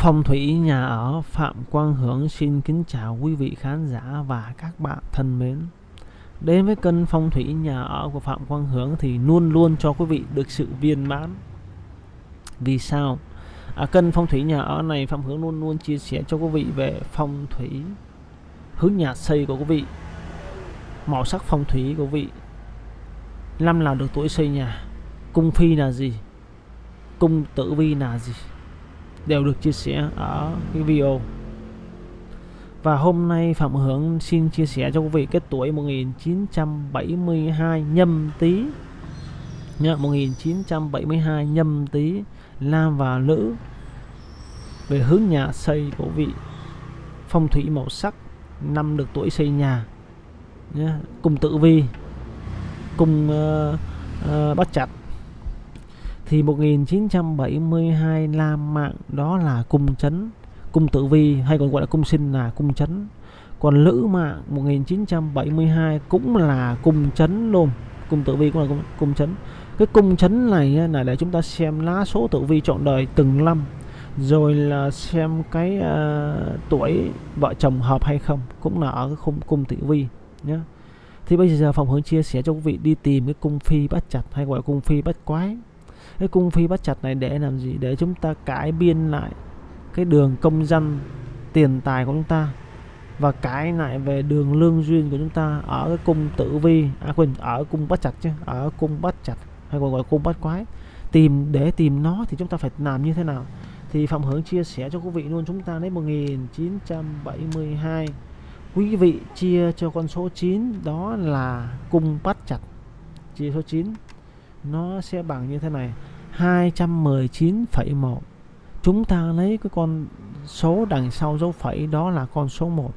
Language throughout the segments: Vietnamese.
Phong thủy nhà ở Phạm Quang Hưởng xin kính chào quý vị khán giả và các bạn thân mến. Đến với kênh phong thủy nhà ở của Phạm Quang Hưởng thì luôn luôn cho quý vị được sự viên mãn. Vì sao? À, kênh phong thủy nhà ở này Phạm Hưởng luôn luôn chia sẻ cho quý vị về phong thủy hướng nhà xây của quý vị, màu sắc phong thủy của quý vị, năm nào được tuổi xây nhà, cung phi là gì, cung tử vi là gì đều được chia sẻ ở cái video. Và hôm nay Phạm Hưởng xin chia sẻ cho quý vị cái tuổi 1972 nhâm tý. Nhá 1972 nhâm tý nam và nữ về hướng nhà xây của vị phong thủy màu sắc năm được tuổi xây nhà nhá cùng tử vi cùng ờ, ờ, uh, uh, bắt chặt thì 1972 La Mạng đó là cung chấn cung tử vi hay còn gọi là cung sinh là cung chấn. Còn Lữ Mạng 1972 cũng là cung chấn luôn cung tử vi cũng là cung, cung chấn. Cái cung chấn này là để chúng ta xem lá số tử vi chọn đời từng năm rồi là xem cái uh, tuổi vợ chồng hợp hay không cũng là ở cái khung cung tử vi nhé thì bây giờ phòng hướng chia sẻ cho quý vị đi tìm cái cung phi bắt chặt hay gọi là cung phi bắt quái cái cung phi bắt chặt này để làm gì? Để chúng ta cải biên lại cái đường công danh, tiền tài của chúng ta và cái lại về đường lương duyên của chúng ta ở cái cung tử vi. À quên, ở cung bắt chặt chứ, ở cung bắt chặt, hay còn gọi cung bắt quái. Tìm, để tìm nó thì chúng ta phải làm như thế nào? Thì Phạm Hướng chia sẻ cho quý vị luôn, chúng ta lấy 1972 quý vị chia cho con số 9 đó là cung bắt chặt. Chia số 9 nó sẽ bằng như thế này. 219,1 chúng ta lấy cái con số đằng sau dấu phẩy đó là con số 1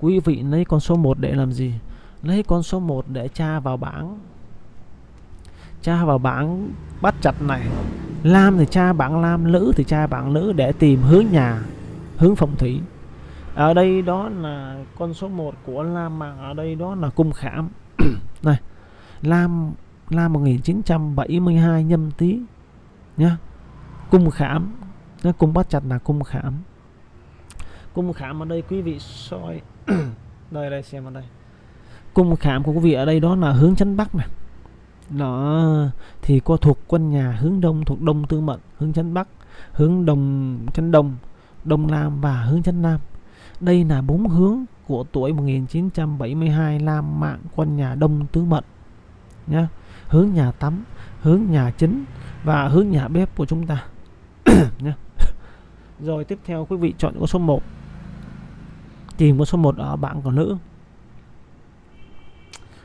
quý vị lấy con số 1 để làm gì? Lấy con số 1 để tra vào bảng. Tra vào bảng bắt chặt này. Lam thì tra bảng Lam Nữ thì tra bảng Nữ để tìm hướng nhà hướng phong thủy. Ở đây đó là con số 1 của Lam mà ở đây đó là cung khảm. Này Lam là 1972 nhâm tý nhá. Cung khảm nhá, cung bắt chặt là cung khảm. Cung khảm ở đây quý vị soi đây đây xem ở đây. Cung khảm của quý vị ở đây đó là hướng chấn bắc này đó thì có thuộc quân nhà hướng đông thuộc đông tư mệnh hướng chấn bắc hướng đông chấn đông đông nam và hướng chấn nam. Đây là bốn hướng của tuổi 1972 Lam mạng quân nhà đông tứ mệnh nhé hướng nhà tắm, hướng nhà chính và hướng nhà bếp của chúng ta. Nhé rồi tiếp theo, quý vị chọn con số 1 tìm con số 1 ở bảng của nữ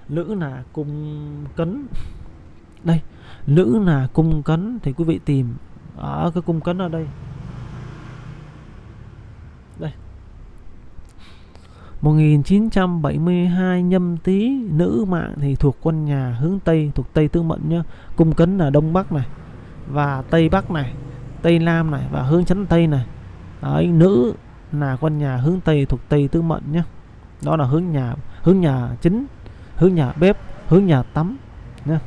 nữ là cung cấn. Đây nữ là cung cấn thì quý vị tìm ở cái cung cấn ở đây đây. 1972 nhâm tý nữ mạng thì thuộc quân nhà hướng Tây thuộc Tây Tứ Mệnh nhá. Cung cấn là Đông Bắc này và Tây Bắc này Tây Nam này và hướng chấn Tây này. Đấy, nữ là quân nhà hướng Tây thuộc Tây Tứ Mệnh nhá. Đó là hướng nhà hướng nhà chính hướng nhà bếp hướng nhà tắm nhá.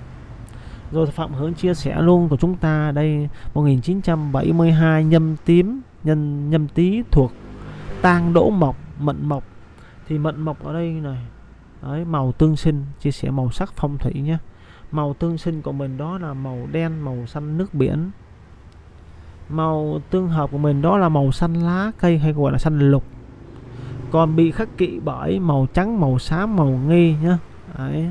Rồi Phạm Hướng chia sẻ luôn của chúng ta đây 1972 nhâm tím nhân nhâm tý thuộc tang đỗ mộc mận mộc thì mận mộc ở đây này. Đấy, màu tương sinh, chia sẻ màu sắc phong thủy nhé. Màu tương sinh của mình đó là màu đen, màu xanh nước biển. Màu tương hợp của mình đó là màu xanh lá cây hay gọi là xanh lục. Còn bị khắc kỵ bởi màu trắng, màu xám, màu nghi nhá đấy.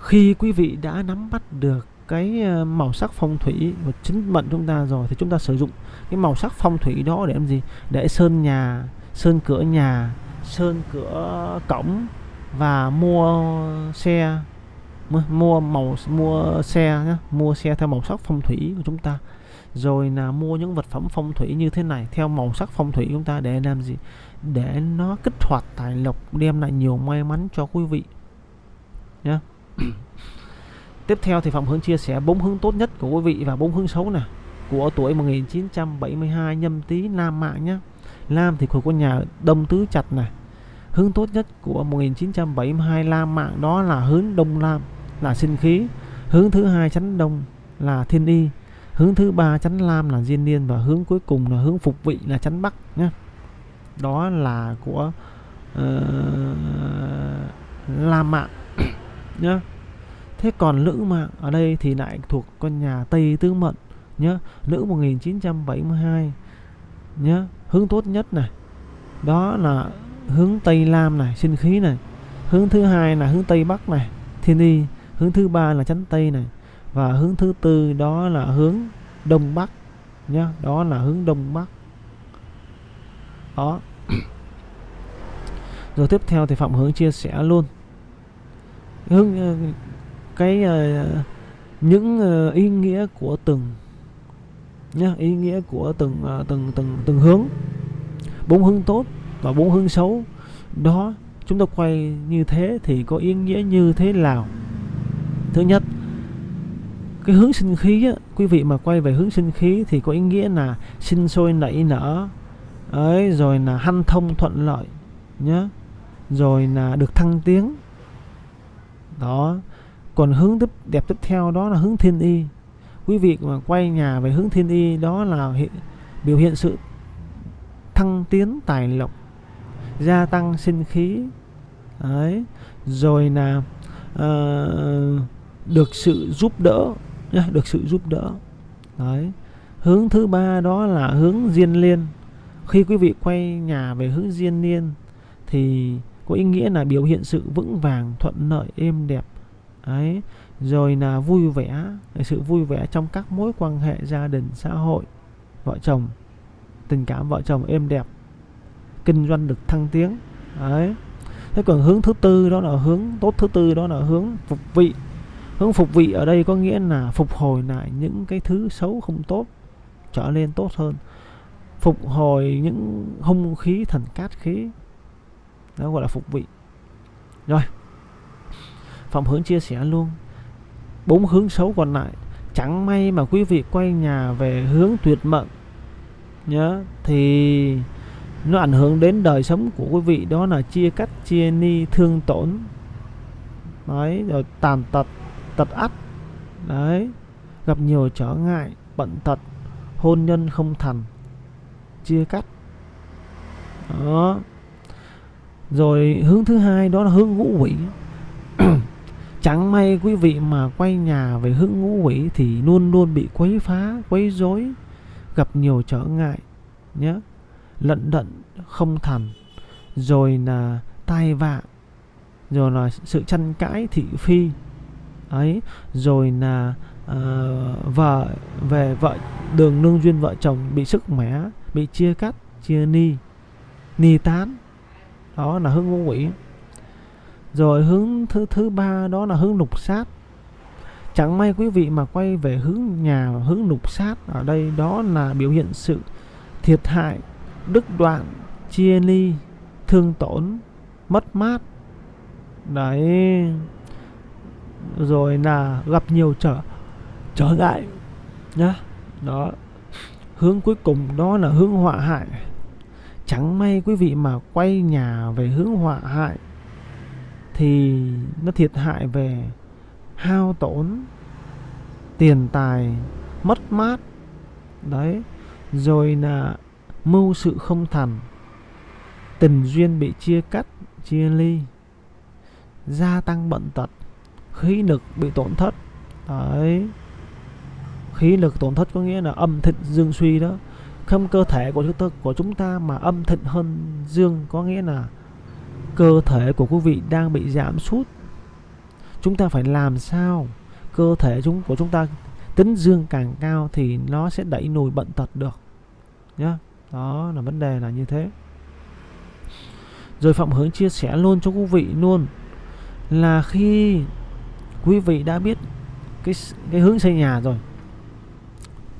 Khi quý vị đã nắm bắt được cái ờ, màu sắc phong thủy của chính mệnh chúng ta rồi thì chúng ta sử dụng cái màu sắc phong thủy đó để làm gì? Để sơn nhà sơn cửa nhà, sơn cửa cổng và mua xe, mua màu, mua xe nhé mua xe theo màu sắc phong thủy của chúng ta. Rồi là mua những vật phẩm phong thủy như thế này theo màu sắc phong thủy của chúng ta để làm gì? Để nó kích hoạt tài lộc, đem lại nhiều may mắn cho quý vị nhé tiếp theo thì phạm hướng chia sẻ bốn hướng tốt nhất của quý vị và bốn hướng xấu nè, của tuổi 1972 nhâm tý nam mạng nhé Lam thì thuộc con nhà Đông Tứ Chặt này hướng tốt nhất của 1972 Lam mạng đó là hướng Đông Lam là sinh khí. Hướng thứ hai chắn Đông là thiên y. Hướng thứ ba chắn lam là diên niên và hướng cuối cùng là hướng phục vị là chắn bắc nhé đó là của uh, lam mạng nhé thế còn nữ mạng ở đây thì lại thuộc con nhà tây tứ mận nhé nữ 1972 nhé hướng tốt nhất này. Đó là hướng tây lam này, sinh khí này. Hướng thứ hai là hướng tây bắc này, thiên y. Hướng thứ ba là chánh tây này. Và hướng thứ tư đó là hướng đông bắc nhá. Đó là hướng đông bắc. Đó. Rồi tiếp theo thì phạm hướng chia sẻ luôn. Hướng ờ, cái ờ, những ờ, ý nghĩa của từng nhá ý nghĩa của từng uh, từng từng từng hướng. Bốn hướng tốt và bốn hướng xấu. Đó chúng ta quay như thế thì có ý nghĩa như thế nào? Thứ nhất cái hướng sinh khí á, quý vị mà quay về hướng sinh khí thì có ý nghĩa là sinh sôi nảy nở. Ấy rồi là hanh thông thuận lợi nhé rồi là được thăng tiến. Đó. Còn hướng tiếp đẹp tiếp theo đó là hướng thiên y quý vị mà quay nhà về hướng thiên y đó là hiện, biểu hiện sự thăng tiến tài lộc gia tăng sinh khí. Đấy. Rồi là uh, được sự giúp đỡ nhá, được sự giúp đỡ. Đấy. Hướng thứ ba đó là hướng diên liên. Khi quý vị quay nhà về hướng diên liên thì có ý nghĩa là biểu hiện sự vững vàng thuận lợi êm đẹp đấy rồi là vui vẻ sự vui vẻ trong các mối quan hệ gia đình, xã hội. Vợ chồng, tình cảm vợ chồng êm đẹp, kinh doanh được thăng tiến. Đấy thế còn hướng thứ tư đó là hướng, tốt thứ tư đó là hướng phục vị. Hướng phục vị ở đây có nghĩa là phục hồi lại những cái thứ xấu không tốt, trở nên tốt hơn. Phục hồi những hung khí, thần cát khí. Đó gọi là phục vị. Rồi phạm hướng chia sẻ luôn. Bốn hướng xấu còn lại. Chẳng may mà quý vị quay nhà về hướng tuyệt mệnh, nhớ, thì nó ảnh hưởng đến đời sống của quý vị, đó là chia cắt, chia ni, thương tổn. Đấy, rồi tàn tật tật ắt đấy, gặp nhiều trở ngại bận tật, hôn nhân không thành. Chia cắt. Đó. Rồi hướng thứ hai, đó là hướng ngũ quỷ. chẳng may quý vị mà quay nhà về hướng ngũ quỷ thì luôn luôn bị quấy phá quấy rối gặp nhiều trở ngại nhé. Lận đận không thành rồi là tai vạ rồi là sự tranh cãi thị phi. Ấy rồi là uh, vợ về vợ đường nương duyên vợ chồng bị sức mẻ bị chia cắt chia ni ni tán. Đó là hướng ngũ quỷ rồi hướng thứ thứ ba đó là hướng lục sát. Chẳng may quý vị mà quay về hướng nhà, hướng lục sát, ở đây đó là biểu hiện sự thiệt hại, đứt đoạn, chia ly, thương tổn, mất mát. Đấy. Rồi là gặp nhiều trở trở ngại nhá. Đó. Hướng cuối cùng đó là hướng họa hại. Chẳng may quý vị mà quay nhà về hướng họa hại thì nó thiệt hại về hao tổn tiền tài, mất mát. Đấy, rồi là mưu sự không thành, tình duyên bị chia cắt, chia ly, gia tăng bệnh tật, khí lực bị tổn thất. Đấy, khí lực tổn thất có nghĩa là âm thịnh dương suy đó. Không cơ thể của chúng ta, của chúng ta mà âm thịnh hơn dương có nghĩa là cơ thể của quý vị đang bị giảm sút. Chúng ta phải làm sao cơ thể chúng, của chúng ta tính dương càng cao thì nó sẽ đẩy nùi bệnh tật được, nhá. Đó là vấn đề là như thế. Rồi phạm hướng chia sẻ luôn cho quý vị luôn là khi quý vị đã biết cái cái hướng xây nhà rồi,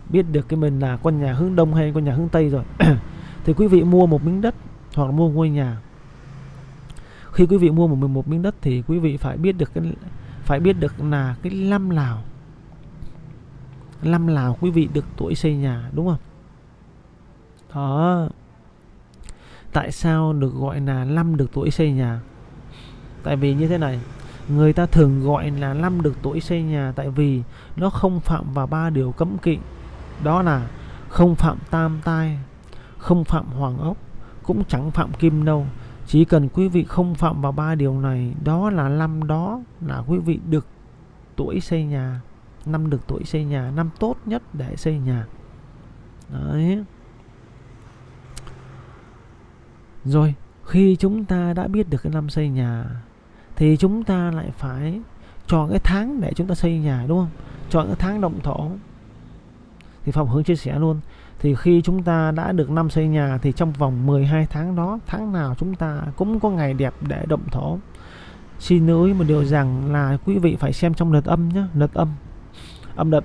biết được cái mình là con nhà hướng đông hay con nhà hướng tây rồi, thì quý vị mua một miếng đất hoặc là mua ngôi nhà khi quý vị mua một một miếng đất thì quý vị phải biết được cái, phải biết được là cái năm nào năm nào quý vị được tuổi xây nhà, đúng không? Đó. Tại sao được gọi là năm được tuổi xây nhà? Tại vì như thế này, người ta thường gọi là năm được tuổi xây nhà tại vì nó không phạm vào ba điều cấm kỵ. Đó là không phạm tam tai, không phạm hoàng ốc, cũng chẳng phạm kim nâu chỉ cần quý vị không phạm vào ba điều này, đó là năm đó là quý vị được tuổi xây nhà, năm được tuổi xây nhà, năm tốt nhất để xây nhà. Đấy. Rồi, khi chúng ta đã biết được cái năm xây nhà, thì chúng ta lại phải chọn cái tháng để chúng ta xây nhà, đúng không? Chọn cái tháng động thổ. Thì Phạm Hướng chia sẻ luôn thì khi chúng ta đã được năm xây nhà thì trong vòng 12 tháng đó, tháng nào chúng ta cũng có ngày đẹp để động thổ. Xin lưu ý một điều rằng là quý vị phải xem trong lượt âm nhé lượt âm âm đợt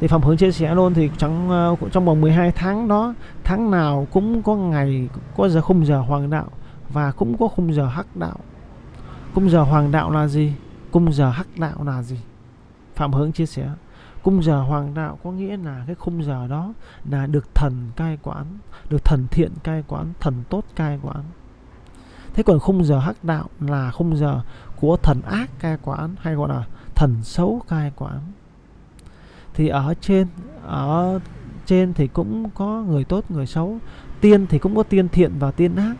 thì Phạm Hướng chia sẻ luôn thì trong ờ, trong vòng 12 tháng đó, tháng nào cũng có ngày, có giờ khung giờ hoàng đạo và cũng có khung giờ hắc đạo. Khung giờ hoàng đạo là gì? Khung giờ hắc đạo là gì? Phạm Hướng chia sẻ. Cung giờ hoàng đạo có nghĩa là cái khung giờ đó là được thần cai quản, được thần thiện cai quản, thần tốt cai quản. Thế còn khung giờ hắc đạo là khung giờ của thần ác cai quản hay gọi là thần xấu cai quản. Thì ở trên ở trên thì cũng có người tốt người xấu, tiên thì cũng có tiên thiện và tiên ác.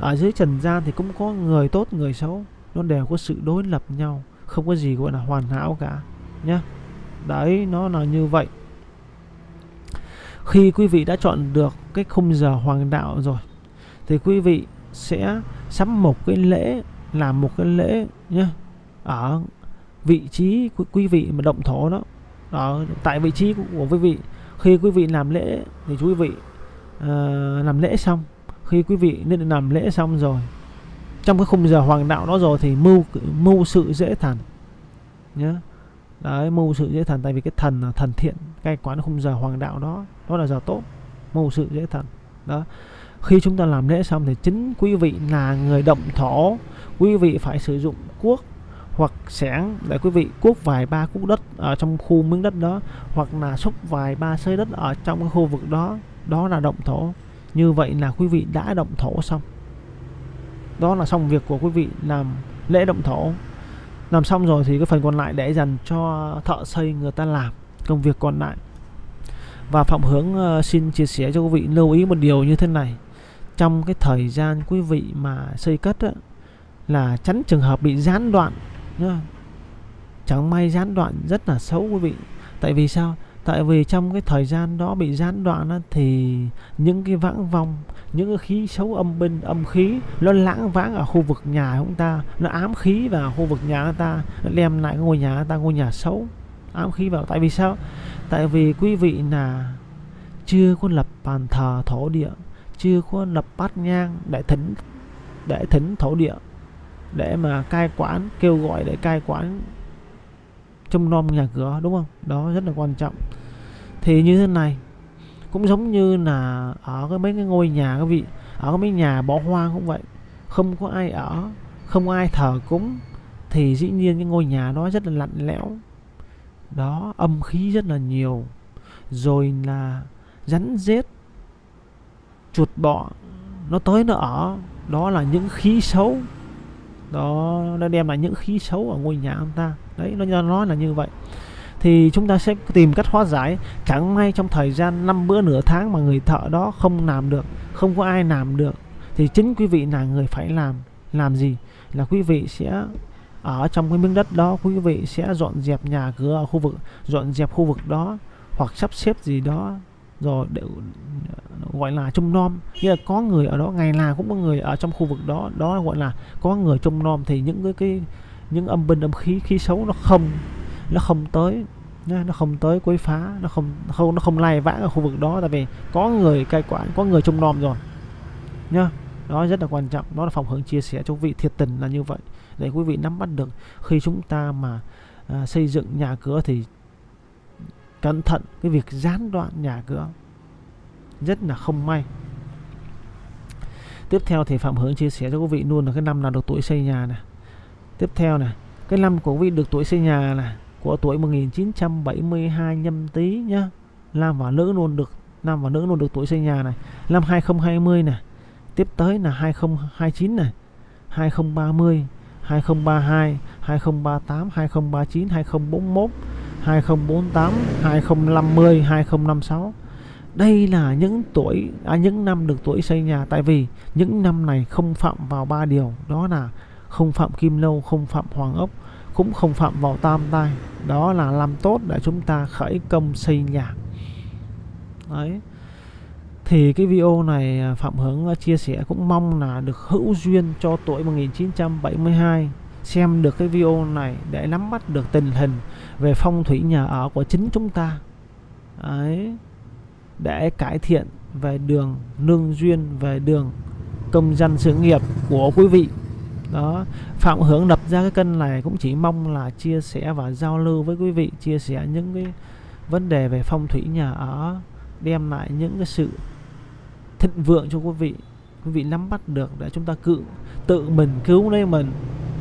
Ở dưới trần gian thì cũng có người tốt người xấu, nó đều có sự đối lập nhau, không có gì gọi là hoàn hảo cả nhé đấy nó là như vậy. Khi quý vị đã chọn được cái khung giờ hoàng đạo rồi thì quý vị sẽ sắm một cái lễ làm một cái lễ nhé ở vị trí của quý vị mà động thổ đó. Ở tại vị trí của quý vị. Khi quý vị làm lễ thì quý vị uh, làm lễ xong. Khi quý vị nên làm lễ xong rồi trong cái khung giờ hoàng đạo đó rồi thì mưu mưu sự dễ thành nhé đấy, mưu sự dễ thần, tại vì cái thần là thần thiện cai quán khung giờ hoàng đạo đó đó là giờ tốt. Mưu sự dễ thần. Đó. Khi chúng ta làm lễ xong thì chính quý vị là người động thổ, quý vị phải sử dụng cuốc hoặc xẻng để quý vị cuốc vài ba cuốc đất ở trong khu miếng đất đó, hoặc là xúc vài ba sơi đất ở trong cái khu vực đó. Đó là động thổ. Như vậy là quý vị đã động thổ xong. Đó là xong việc của quý vị làm lễ động thổ làm xong rồi thì cái phần còn lại để dành cho thợ xây người ta làm công việc còn lại. Và Phạm Hướng ờ, xin chia sẻ cho quý vị lưu ý một điều như thế này. Trong cái thời gian quý vị mà xây cất á, là tránh trường hợp bị gián đoạn nhá. chẳng may gián đoạn rất là xấu quý vị. Tại vì sao? Tại vì trong cái thời gian đó bị gián đoạn đó thì những cái vãng vong, những cái khí xấu âm binh, âm khí, nó lãng vãng ở khu vực nhà chúng ta. Nó ám khí vào khu vực nhà ta, nó đem lại ngôi nhà ta, ngôi nhà xấu, ám khí vào. Tại vì sao? Tại vì quý vị là chưa có lập bàn thờ thổ địa, chưa có lập bát nhang để thỉnh để thỉnh thổ địa, để mà cai quản, kêu gọi để cai quản trông nom nhà cửa, đúng không? Đó, rất là quan trọng. Thì như thế này, cũng giống như là ở cái mấy cái ngôi nhà các vị, ở cái mấy nhà bỏ hoang cũng vậy. Không có ai ở, không ai thờ cúng, thì dĩ nhiên cái ngôi nhà đó rất là lạnh lẽo. Đó, âm khí rất là nhiều. Rồi là rắn rết, chuột bọ, nó tới nó ở. Đó là những khí xấu đó, nó đem lại những khí xấu ở ngôi nhà ông ta. Đấy, nó nói là như vậy. Thì chúng ta sẽ tìm cách hóa giải. Chẳng may trong thời gian năm bữa nửa tháng mà người thợ đó không làm được, không có ai làm được, thì chính quý vị là người phải làm. Làm gì? Là quý vị sẽ ở trong cái miếng đất đó, quý vị sẽ dọn dẹp nhà cửa ở khu vực, dọn dẹp khu vực đó, hoặc sắp xếp gì đó rồi để gọi là trông nom. Nghĩa là có người ở đó ngày nào cũng có người ở trong khu vực đó đó gọi là có người trông nom thì những cái cái những âm binh âm khí khí xấu nó không nó không tới nó không tới quấy phá nó không không nó không lai vãng ở khu vực đó. Tại vì có người cai quản có người trông nom rồi nhá. Đó rất là quan trọng đó là phòng hướng chia sẻ cho quý vị thiệt tình là như vậy. Để quý vị nắm bắt được khi chúng ta mà à, xây dựng nhà cửa thì cẩn thận cái việc gián đoạn nhà cửa. Rất là không may. Tiếp theo thì phạm hướng chia sẻ cho quý vị luôn là cái năm nào được tuổi xây nhà này tiếp theo này cái năm của quý vị được tuổi xây nhà này của tuổi 1972 nhâm tý nhá. Nam và nữ luôn được nam và nữ luôn được tuổi xây nhà này. Năm 2020 này tiếp tới là 2029 này 2030 2032 2038 2039 2041 2048 2050 2056 đây là những tuổi à, những năm được tuổi xây nhà tại vì những năm này không phạm vào ba điều đó là không phạm kim lâu không phạm hoàng ốc cũng không phạm vào tam tai đó là làm tốt để chúng ta khởi công xây nhà. Đấy. Thì cái video này à, Phạm Hướng à, chia sẻ cũng mong là được hữu duyên cho tuổi 1972 xem được cái video này để nắm bắt được tình hình về phong thủy nhà ở của chính chúng ta. Đấy để cải thiện về đường nương duyên, về đường công dân sự nghiệp của quý vị. Đó, Phạm Hướng lập ra cái kênh này cũng chỉ mong là chia sẻ và giao lưu với quý vị, chia sẻ những cái vấn đề về phong thủy nhà ở, đem lại những cái sự thịnh vượng cho quý vị. Quý vị nắm bắt được để chúng ta cự, tự mình, cứu lấy mình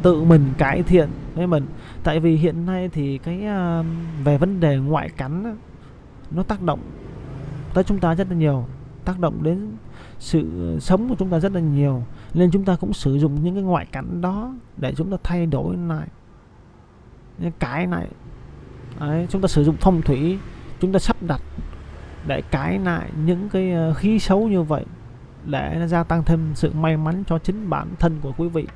tự mình cải thiện với mình. Tại vì hiện nay thì cái uh, về vấn đề ngoại cảnh nó tác động tới chúng ta rất là nhiều tác động đến sự sống của chúng ta rất là nhiều. Nên chúng ta cũng sử dụng những cái ngoại cảnh đó để chúng ta thay đổi lại cái này Đấy, chúng ta sử dụng phong thủy chúng ta sắp đặt để cái lại những cái à, khí xấu như vậy để nó gia tăng thêm sự may mắn cho chính bản thân của quý vị.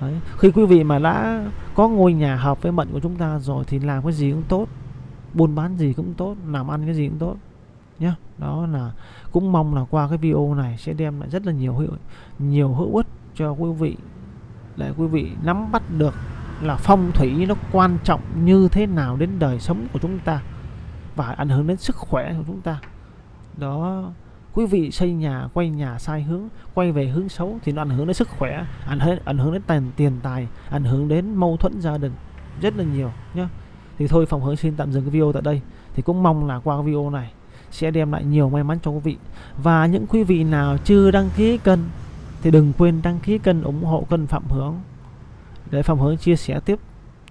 Đấy. khi quý vị mà đã có ngôi nhà hợp với mệnh của chúng ta rồi thì làm cái gì cũng tốt, buôn bán gì cũng tốt, làm ăn cái gì cũng tốt nhé đó là cũng mong là qua cái video này sẽ đem lại rất là nhiều hữu nhiều hữu ích cho quý vị, để quý vị nắm bắt được là phong thủy nó quan trọng như thế nào đến đời sống của chúng ta và ảnh hưởng đến sức khỏe của chúng ta. Đó quý vị xây nhà, quay nhà sai hướng, quay về hướng xấu thì nó ảnh hưởng đến sức khỏe, ảnh hưởng ảnh hưởng đến tiền tiền tài, ảnh hưởng đến mâu thuẫn gia đình rất là nhiều nhé thì thôi, phòng hướng xin tạm dừng cái video tại đây. Thì cũng mong là qua video này sẽ đem lại nhiều may mắn cho quý vị. Và những quý vị nào chưa đăng ký kênh thì đừng quên đăng ký kênh ủng hộ kênh Phạm Hướng để Phạm Hướng chia sẻ tiếp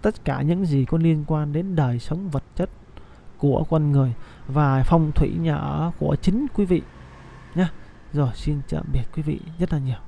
tất cả những gì có liên quan đến đời sống vật chất của con người và phong thủy nhà ở của chính quý vị nhé rồi xin tạm biệt quý vị rất là nhiều.